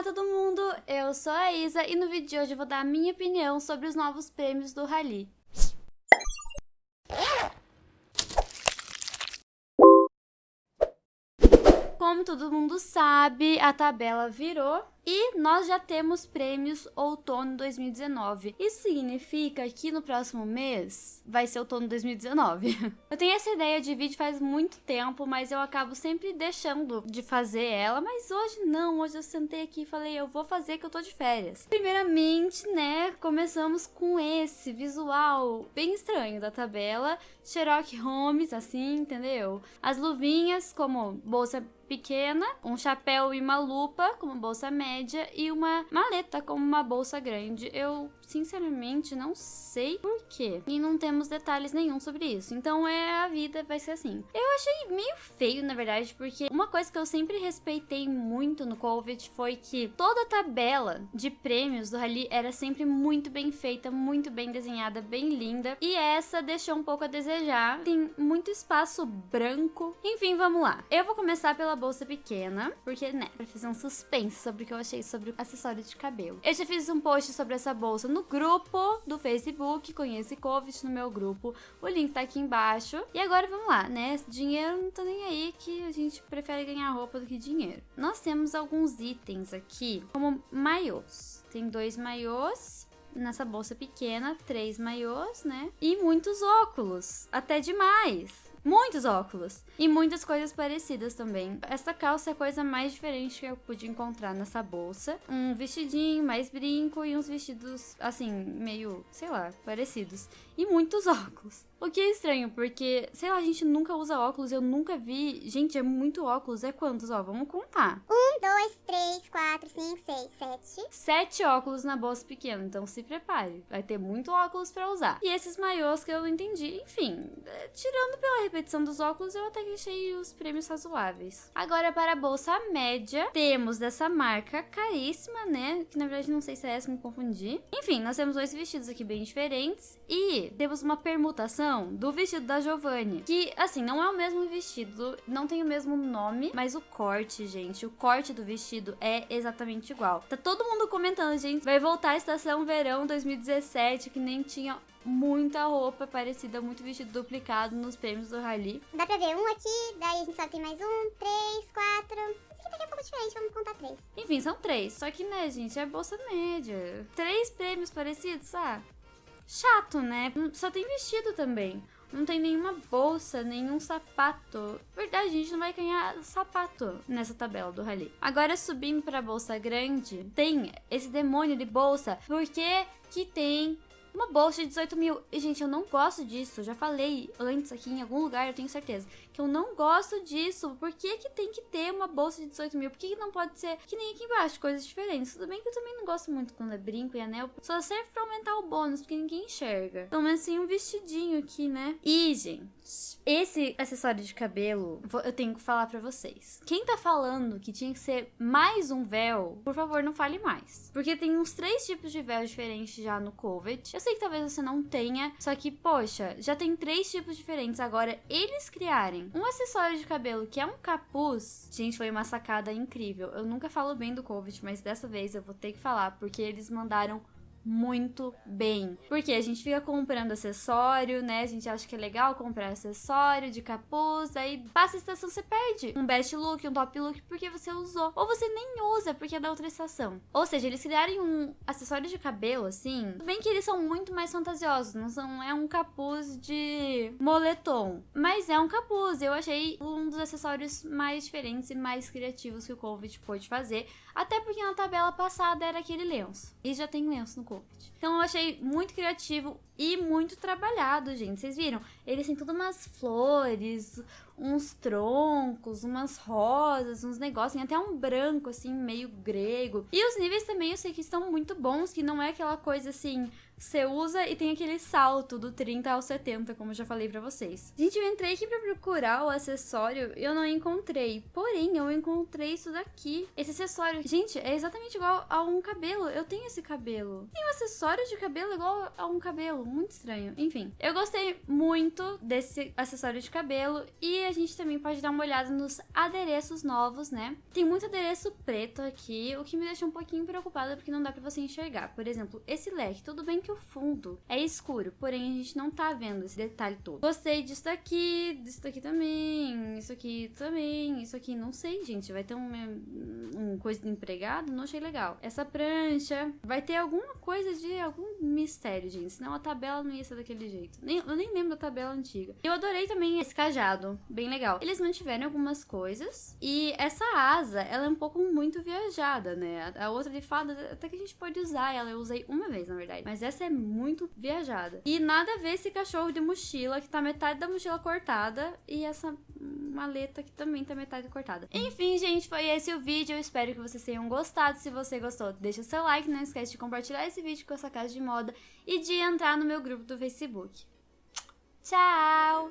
Olá todo mundo, eu sou a Isa e no vídeo de hoje vou dar a minha opinião sobre os novos prêmios do Rally. Como todo mundo sabe, a tabela virou e nós já temos prêmios outono 2019. Isso significa que no próximo mês vai ser outono 2019. eu tenho essa ideia de vídeo faz muito tempo, mas eu acabo sempre deixando de fazer ela. Mas hoje não, hoje eu sentei aqui e falei, eu vou fazer que eu tô de férias. Primeiramente, né, começamos com esse visual bem estranho da tabela. Sherlock Holmes, assim, entendeu? As luvinhas como bolsa pequena, um chapéu e uma lupa como bolsa média e uma maleta como uma bolsa grande. Eu sinceramente não sei por quê. E não temos detalhes nenhum sobre isso. Então é a vida vai ser assim. Eu achei meio feio, na verdade, porque uma coisa que eu sempre respeitei muito no Covid foi que toda a tabela de prêmios do Rally era sempre muito bem feita, muito bem desenhada, bem linda. E essa deixou um pouco a desejar. Tem muito espaço branco. Enfim, vamos lá. Eu vou começar pela bolsa pequena, porque, né, pra fazer um suspense sobre o que eu achei sobre acessório de cabelo. Eu já fiz um post sobre essa bolsa no grupo do Facebook, conhece Covid no meu grupo. O link tá aqui embaixo. E agora vamos lá, né? Dinheiro não tá nem aí que a gente prefere ganhar roupa do que dinheiro. Nós temos alguns itens aqui, como maiôs. Tem dois maiôs nessa bolsa pequena, três maiôs, né? E muitos óculos, até demais muitos óculos e muitas coisas parecidas também. Essa calça é a coisa mais diferente que eu pude encontrar nessa bolsa. Um vestidinho, mais brinco e uns vestidos assim, meio, sei lá, parecidos. E muitos óculos. O que é estranho, porque, sei lá, a gente nunca usa óculos, eu nunca vi. Gente, é muito óculos. É quantos? Ó, vamos contar. Um, dois, três, quatro, cinco, seis, sete. Sete óculos na bolsa pequena, então se prepare. Vai ter muito óculos pra usar. E esses maiôs que eu não entendi. Enfim, é, tirando pela repetição dos óculos, eu até que achei os prêmios razoáveis. Agora, para a bolsa média, temos dessa marca caríssima, né? Que na verdade não sei se é essa, me confundi. Enfim, nós temos dois vestidos aqui bem diferentes. E temos uma permutação do vestido da Giovanni. Que, assim, não é o mesmo vestido, não tem o mesmo nome, mas o corte, gente, o corte do vestido é exatamente igual. Tá todo mundo comentando, gente, vai voltar a estação verão 2017, que nem tinha muita roupa parecida, muito vestido duplicado nos prêmios do Rally. Dá pra ver um aqui, daí a gente só tem mais um, três, quatro. Esse aqui daqui é um pouco diferente, vamos contar três. Enfim, são três. Só que, né, gente, é bolsa média. Três prêmios parecidos, ah chato, né? Só tem vestido também. Não tem nenhuma bolsa, nenhum sapato. Verdade, a gente não vai ganhar sapato nessa tabela do rally. Agora, subindo pra bolsa grande, tem esse demônio de bolsa. Porque que tem uma bolsa de 18 mil. E, gente, eu não gosto disso. Já falei antes aqui em algum lugar, eu tenho certeza. Que eu não gosto disso. Por que, que tem que ter uma bolsa de 18 mil? Por que, que não pode ser que nem aqui embaixo, coisas diferentes? Tudo bem que eu também não gosto muito quando é brinco e anel. Só serve pra aumentar o bônus, porque ninguém enxerga. Pelo menos assim, um vestidinho aqui, né? E, gente, esse acessório de cabelo, eu tenho que falar pra vocês. Quem tá falando que tinha que ser mais um véu, por favor, não fale mais. Porque tem uns três tipos de véu diferentes já no COVID. Eu sei que talvez você não tenha, só que, poxa, já tem três tipos diferentes. Agora, eles criarem um acessório de cabelo que é um capuz, gente, foi uma sacada incrível. Eu nunca falo bem do COVID, mas dessa vez eu vou ter que falar, porque eles mandaram muito bem. Porque a gente fica comprando acessório, né? A gente acha que é legal comprar acessório de capuz, aí passa a estação, você perde um best look, um top look, porque você usou. Ou você nem usa, porque é da outra estação. Ou seja, eles criarem um acessório de cabelo, assim, bem que eles são muito mais fantasiosos, não são, é um capuz de moletom, mas é um capuz. Eu achei um dos acessórios mais diferentes e mais criativos que o Covid pôde fazer, até porque na tabela passada era aquele lenço. E já tem lenço no Então eu achei muito criativo e muito trabalhado, gente. Vocês viram? Eles têm tudo umas flores, uns troncos, umas rosas, uns negócios, tem até um branco, assim, meio grego. E os níveis também eu sei que estão muito bons, que não é aquela coisa assim, você usa e tem aquele salto do 30 ao 70, como eu já falei pra vocês. Gente, eu entrei aqui pra procurar o acessório e eu não encontrei. Porém, eu encontrei isso daqui. Esse acessório, gente, é exatamente igual a um cabelo. Eu tenho esse cabelo. Tem um acessório de cabelo igual a um cabelo. Muito estranho. Enfim, eu gostei muito desse acessório de cabelo e a gente também pode dar uma olhada nos adereços novos, né? Tem muito adereço preto aqui, o que me deixa um pouquinho preocupada porque não dá pra você enxergar. Por exemplo, esse leque, tudo bem que o fundo é escuro, porém a gente não tá vendo esse detalhe todo. Gostei disso daqui, disso daqui também, isso aqui também, isso aqui não sei, gente. Vai ter um, um coisa de empregado, não achei legal. Essa prancha, vai ter alguma coisa de algum mistério, gente, senão a tabela não ia ser daquele jeito. Nem, eu nem lembro da tabela antiga. Eu adorei também esse cajado, bem legal. Eles mantiveram algumas coisas e essa asa, ela é um pouco muito viajada, né? A, outra de fada, até que a gente pode usar ela. Eu usei uma vez, na verdade. Mas essa é muito viajada. E nada a ver esse cachorro de mochila, que tá metade da mochila cortada, e essa maleta que também tá metade cortada. Enfim, gente, foi esse o vídeo. Eu espero que vocês tenham gostado. Se você gostou, deixa seu like, não esquece de compartilhar esse vídeo com essa casa de moda e de entrar no meu grupo do Facebook. Tchau!